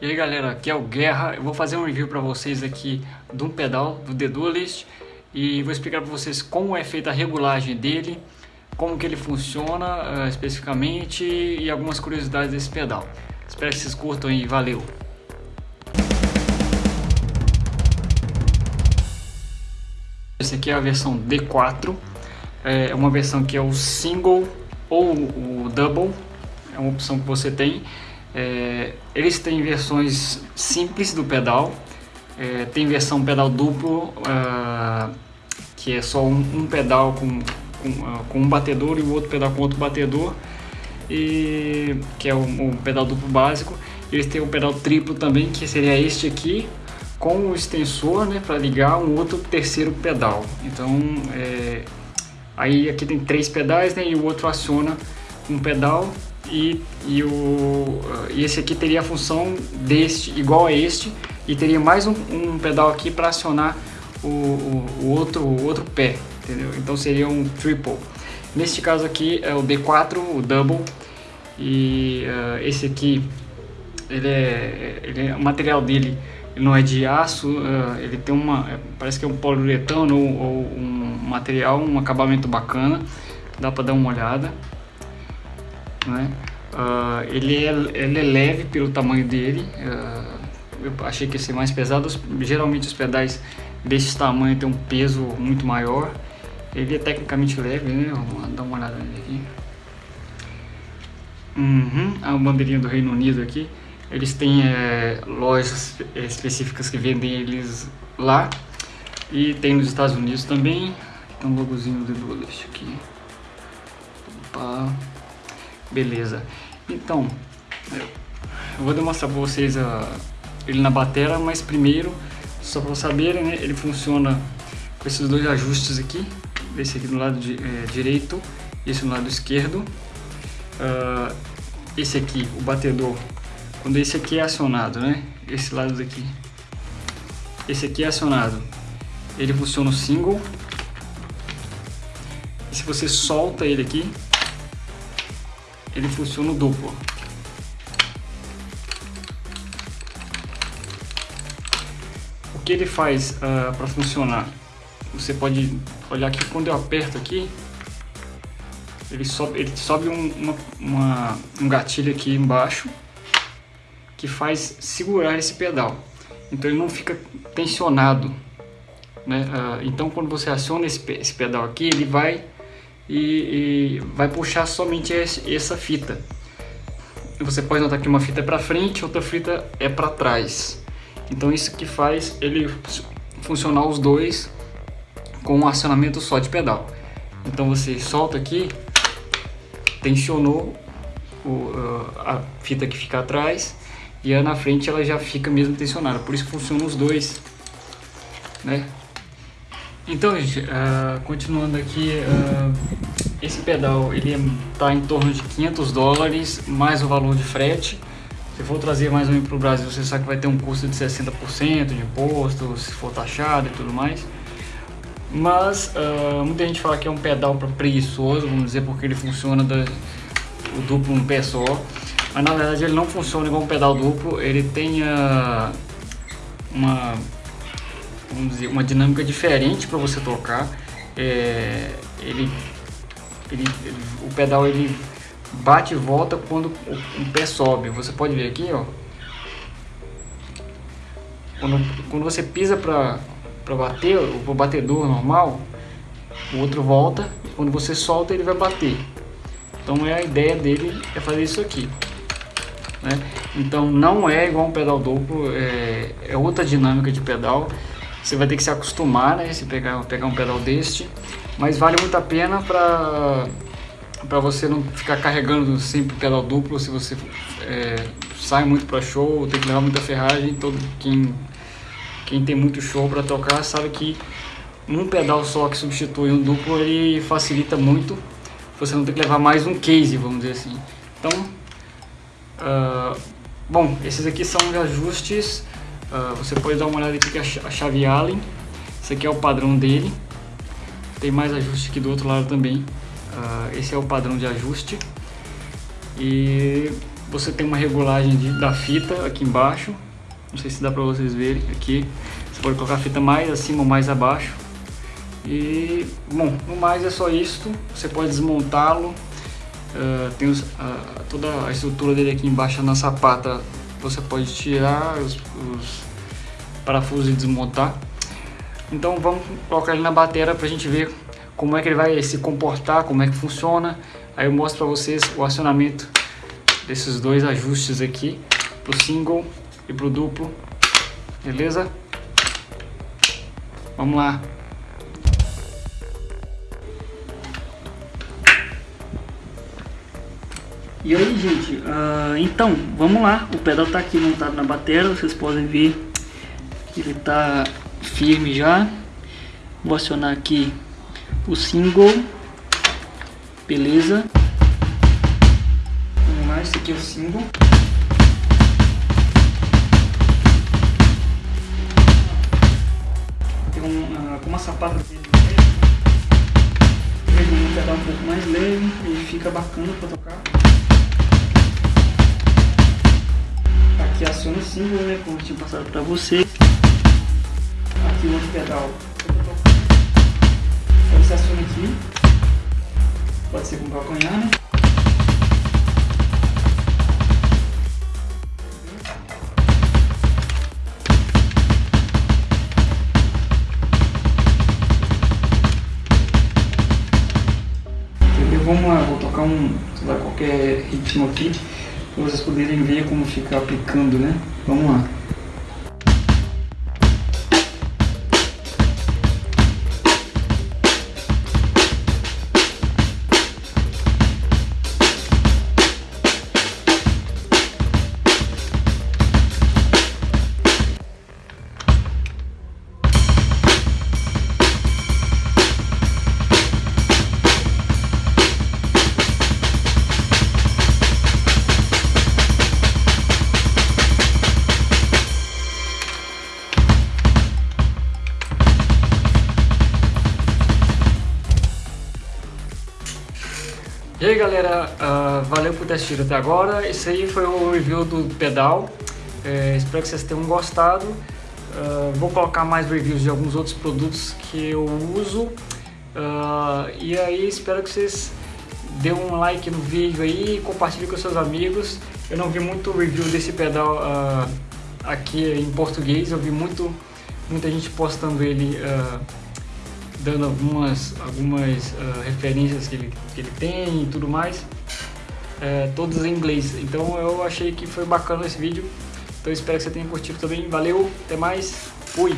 E aí galera, aqui é o Guerra, eu vou fazer um review para vocês aqui de um pedal do The Duelist e vou explicar para vocês como é feita a regulagem dele, como que ele funciona uh, especificamente e algumas curiosidades desse pedal. Espero que vocês curtam e valeu! Esse aqui é a versão D4, é uma versão que é o single ou o double, é uma opção que você tem. É, eles têm versões simples do pedal, é, tem versão pedal duplo, uh, que é só um, um pedal com, com, uh, com, um batedor e o outro pedal com outro batedor, e, que é o, o pedal duplo básico. Eles têm o pedal triplo também, que seria este aqui, com o extensor né, para ligar um outro terceiro pedal. Então, é, aí aqui tem três pedais né, e o outro aciona um pedal e, e, o, e esse aqui teria a função deste, igual a este, e teria mais um, um pedal aqui para acionar o, o, o, outro, o outro pé, entendeu? Então seria um triple. Neste caso aqui é o D4, o double, e uh, esse aqui, ele é, ele é, o material dele não é de aço, uh, ele tem uma, é, parece que é um poliuretano ou, ou um material, um acabamento bacana, dá para dar uma olhada né? Uh, ele, é, ele é leve pelo tamanho dele, uh, eu achei que ia ser mais pesado, geralmente os pedais desse tamanho tem um peso muito maior, ele é tecnicamente leve, né? Vamos dar uma olhada nele aqui. Uhum, a bandeirinha do Reino Unido aqui, eles têm é, lojas específicas que vendem eles lá, e tem nos Estados Unidos também, tem um logozinho do Duelist aqui. Opa. Beleza. Então, eu vou demonstrar para vocês a, ele na bateria, mas primeiro, só para saberem, né, ele funciona com esses dois ajustes aqui, esse aqui do lado de, é, direito e esse no lado esquerdo. Uh, esse aqui, o batedor, quando esse aqui é acionado, né, esse lado daqui, esse aqui é acionado, ele funciona single. E se você solta ele aqui, ele funciona duplo. O que ele faz uh, ah, para funcionar? Você pode olhar que quando eu aperto aqui, ele sobe, ele sobe um, uma, uma, um gatilho aqui embaixo que faz segurar esse pedal. Então ele não fica tensionado. Né? Uh, então quando você aciona esse, esse pedal aqui, ele vai e, e vai puxar somente essa fita. Você pode notar que uma fita é para frente, outra fita é para trás. Então isso que faz ele funcionar os dois com um acionamento só de pedal. Então você solta aqui, tensionou o, a fita que fica atrás e a na frente ela já fica mesmo tensionada. Por isso que funcionam os dois, né? Então, gente, uh, continuando aqui, uh, esse pedal ele está em torno de 500 dólares, mais o valor de frete. Se for trazer mais um para o Brasil, você sabe que vai ter um custo de 60% de imposto, se for taxado e tudo mais. Mas uh, muita gente fala que é um pedal para preguiçoso, vamos dizer, porque ele funciona da, o duplo um pé só. Mas na verdade ele não funciona igual um pedal duplo, ele tem uma vamos dizer, uma dinâmica diferente para você tocar. É, ele, ele, o pedal ele bate e volta quando o, o pé sobe. Você pode ver aqui, ó. Quando, quando você pisa para bater, o batedor normal, o outro volta. Quando você solta, ele vai bater. Então é a ideia dele é fazer isso aqui. Né? Então não é igual um pedal duplo, é, é outra dinâmica de pedal. Você vai ter que se acostumar, né? Se pegar, pegar um pedal deste. Mas vale muito a pena para para você não ficar carregando sempre pedal duplo se você é, sai muito para show, tem que levar muita ferragem. Todo quem quem tem muito show para tocar sabe que um pedal só que substitui um duplo ele facilita muito. Você não tem que levar mais um case, vamos dizer assim. Então, uh, bom, esses aqui são os ajustes Uh, você pode dar uma olhada aqui que a chave Allen, esse aqui é o padrão dele. Tem mais ajuste aqui do outro lado também. Uh, esse é o padrão de ajuste. E você tem uma regulagem de, da fita aqui embaixo. Não sei se dá para vocês verem aqui. Você pode colocar a fita mais acima ou mais abaixo. E, bom, no mais é só isso. Você pode desmontá-lo. Uh, tem os, toda a estrutura dele aqui embaixo na sapata. Você pode tirar os, os parafusos e desmontar. Então vamos colocar ele na bateria para a gente ver como é que ele vai se comportar, como é que funciona. Aí eu mostro para vocês o acionamento desses dois ajustes aqui, pro single e pro duplo, beleza? Vamos lá. E aí, gente, uh, então, vamos lá. O pedal tá aqui montado na bateria, vocês podem ver que ele tá firme já. Vou acionar aqui o single, beleza. Vamos lá, esse aqui é o single. Tem um, uh, uma sapata aqui ele pedal um pouco mais leve e fica bacana para tocar. Aqui aciona o símbolo, né, como eu tinha passado para você. Aqui o outro pedal você aciona aqui. Pode ser com calcanhar, né? Vamos lá, vou tocar um, sei lá, qualquer ritmo aqui, para vocês poderem ver como fica aplicando, né? Vamos lá. E aí galera, uh, valeu por ter assistido até agora. Esse aí foi o review do pedal. É, espero que vocês tenham gostado. Uh, vou colocar mais reviews de alguns outros produtos que eu uso. Uh, e aí espero que vocês dêem um like no vídeo aí compartilhem com seus amigos. Eu não vi muito review desse pedal aqui em português, eu vi muito, muita gente postando ele dando algumas, algumas uh, referências que ele, que ele tem e tudo mais, é, todos em inglês. Então eu achei que foi bacana esse vídeo, então espero que você tenha curtido também. Valeu, até mais, fui!